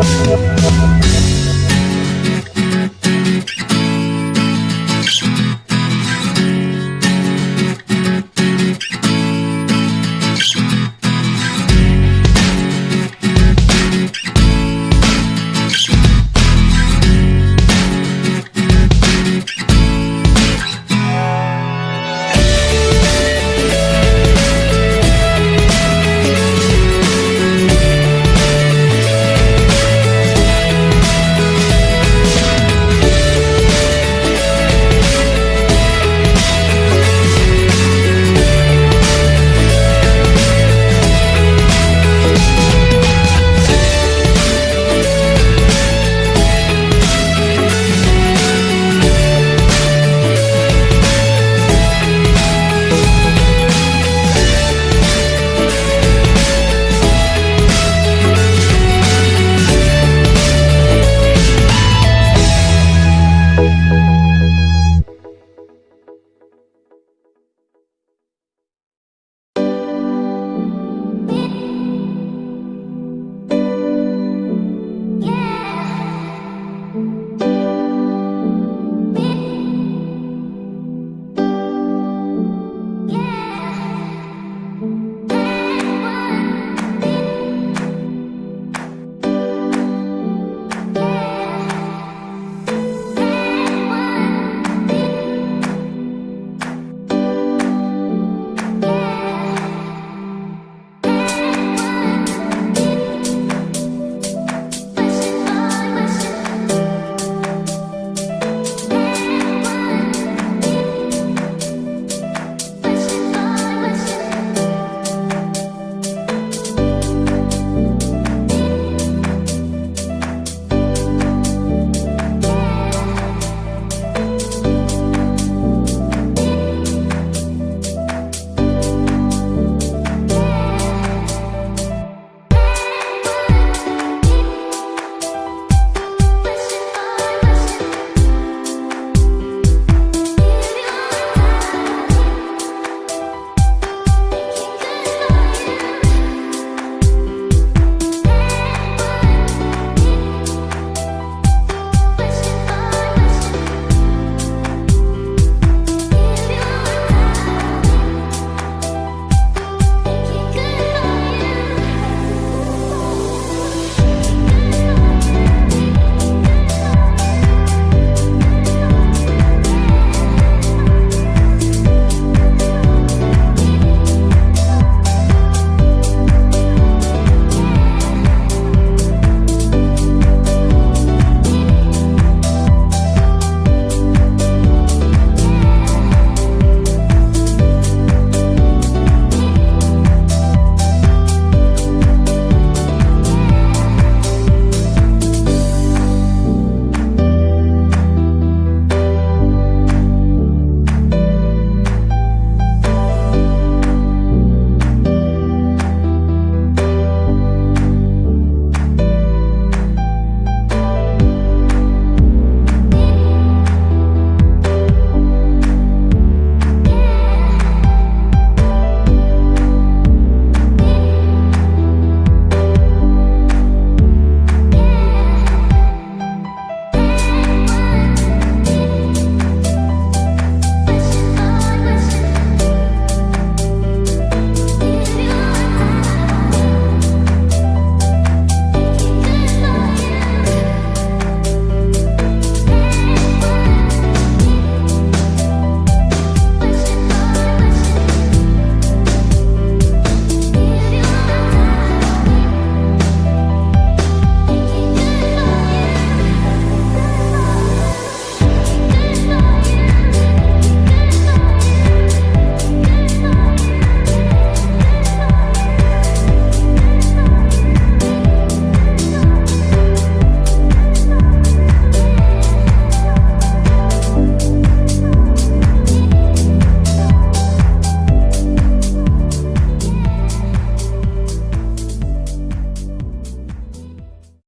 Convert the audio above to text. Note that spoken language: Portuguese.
Música